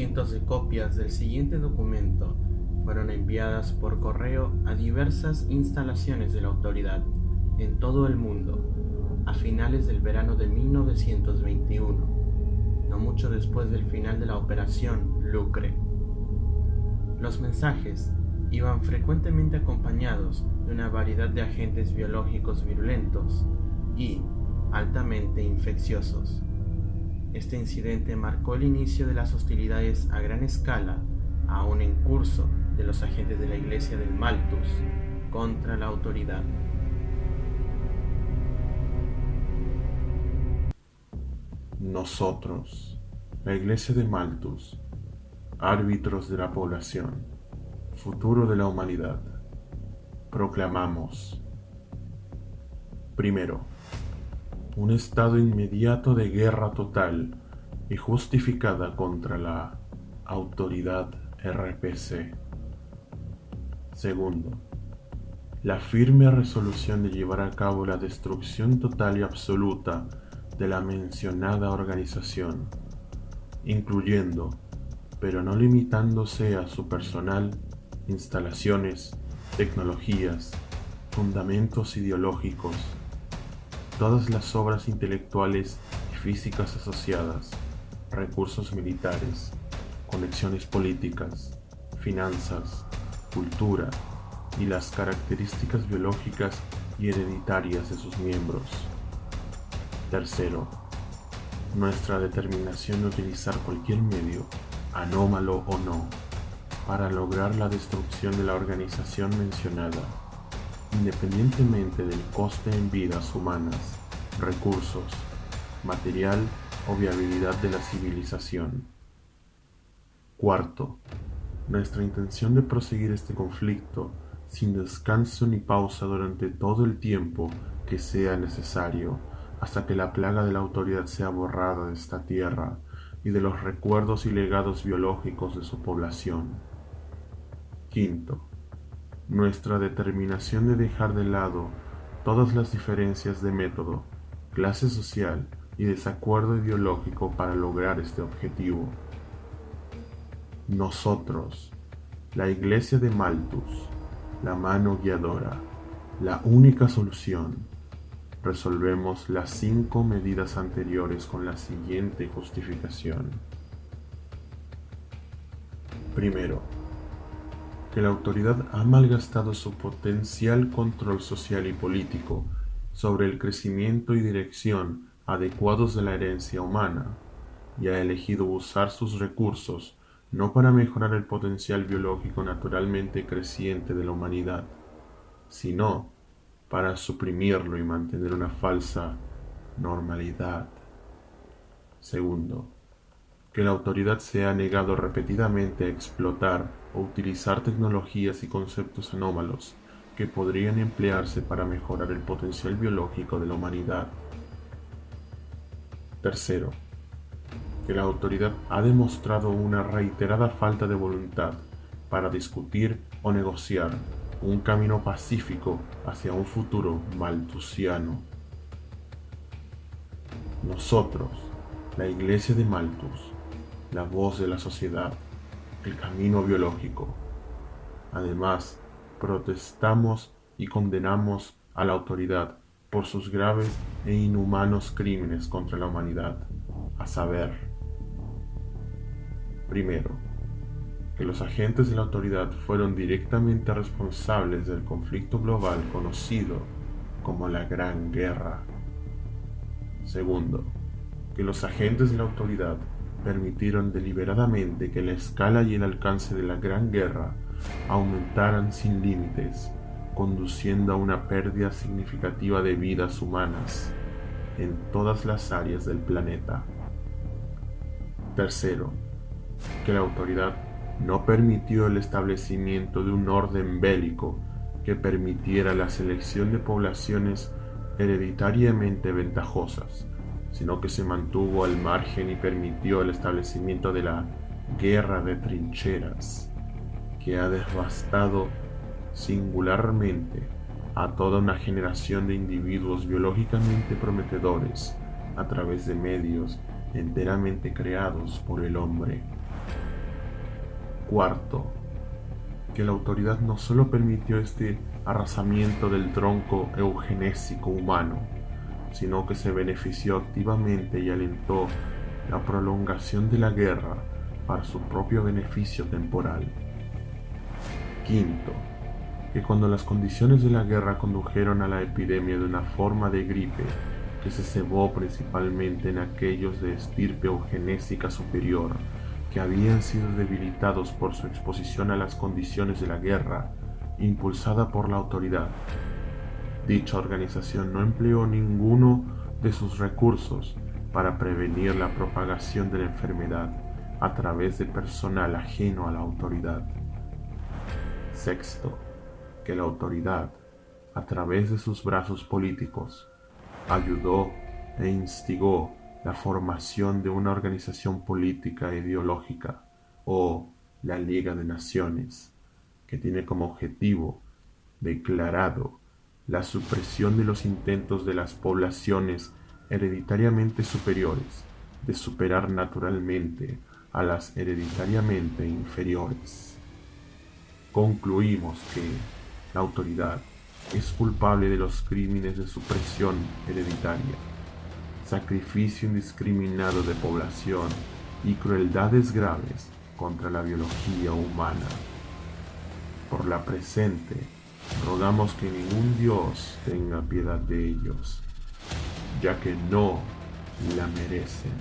cientos de copias del siguiente documento fueron enviadas por correo a diversas instalaciones de la autoridad en todo el mundo a finales del verano de 1921, no mucho después del final de la operación Lucre. Los mensajes iban frecuentemente acompañados de una variedad de agentes biológicos virulentos y altamente infecciosos. Este incidente marcó el inicio de las hostilidades a gran escala, aún en curso, de los agentes de la Iglesia del Malthus contra la autoridad. Nosotros, la Iglesia de Malthus, árbitros de la población, futuro de la humanidad, proclamamos. Primero, un estado inmediato de guerra total y justificada contra la autoridad RPC. Segundo, la firme resolución de llevar a cabo la destrucción total y absoluta de la mencionada organización, incluyendo, pero no limitándose a su personal, instalaciones, tecnologías, fundamentos ideológicos, todas las obras intelectuales y físicas asociadas, recursos militares, conexiones políticas, finanzas, cultura y las características biológicas y hereditarias de sus miembros. Tercero, nuestra determinación de utilizar cualquier medio, anómalo o no, para lograr la destrucción de la organización mencionada independientemente del coste en vidas humanas, recursos, material o viabilidad de la civilización. Cuarto, nuestra intención de proseguir este conflicto sin descanso ni pausa durante todo el tiempo que sea necesario, hasta que la plaga de la autoridad sea borrada de esta tierra y de los recuerdos y legados biológicos de su población. Quinto, nuestra determinación de dejar de lado todas las diferencias de método, clase social y desacuerdo ideológico para lograr este objetivo. Nosotros, la Iglesia de Malthus, la mano guiadora, la única solución, resolvemos las cinco medidas anteriores con la siguiente justificación. Primero, que la autoridad ha malgastado su potencial control social y político sobre el crecimiento y dirección adecuados de la herencia humana, y ha elegido usar sus recursos no para mejorar el potencial biológico naturalmente creciente de la humanidad, sino para suprimirlo y mantener una falsa normalidad. Segundo, que la autoridad se ha negado repetidamente a explotar o utilizar tecnologías y conceptos anómalos que podrían emplearse para mejorar el potencial biológico de la humanidad. Tercero, que la autoridad ha demostrado una reiterada falta de voluntad para discutir o negociar un camino pacífico hacia un futuro maltusiano. Nosotros, la Iglesia de Malthus, la voz de la sociedad, el camino biológico. Además, protestamos y condenamos a la autoridad por sus graves e inhumanos crímenes contra la humanidad, a saber, primero, que los agentes de la autoridad fueron directamente responsables del conflicto global conocido como la Gran Guerra. Segundo, que los agentes de la autoridad permitieron deliberadamente que la escala y el alcance de la Gran Guerra aumentaran sin límites, conduciendo a una pérdida significativa de vidas humanas en todas las áreas del planeta. Tercero, que la autoridad no permitió el establecimiento de un orden bélico que permitiera la selección de poblaciones hereditariamente ventajosas sino que se mantuvo al margen y permitió el establecimiento de la guerra de trincheras, que ha devastado singularmente a toda una generación de individuos biológicamente prometedores a través de medios enteramente creados por el hombre. Cuarto, que la autoridad no solo permitió este arrasamiento del tronco eugenésico humano, sino que se benefició activamente y alentó la prolongación de la guerra para su propio beneficio temporal. Quinto, que cuando las condiciones de la guerra condujeron a la epidemia de una forma de gripe que se cebó principalmente en aquellos de estirpe eugenésica superior, que habían sido debilitados por su exposición a las condiciones de la guerra, impulsada por la autoridad. Dicha organización no empleó ninguno de sus recursos para prevenir la propagación de la enfermedad a través de personal ajeno a la autoridad. Sexto, que la autoridad, a través de sus brazos políticos, ayudó e instigó la formación de una organización política ideológica o la Liga de Naciones, que tiene como objetivo declarado la supresión de los intentos de las poblaciones hereditariamente superiores de superar naturalmente a las hereditariamente inferiores. Concluimos que la autoridad es culpable de los crímenes de supresión hereditaria sacrificio indiscriminado de población y crueldades graves contra la biología humana. Por la presente, Rogamos que ningún Dios tenga piedad de ellos, ya que no la merecen.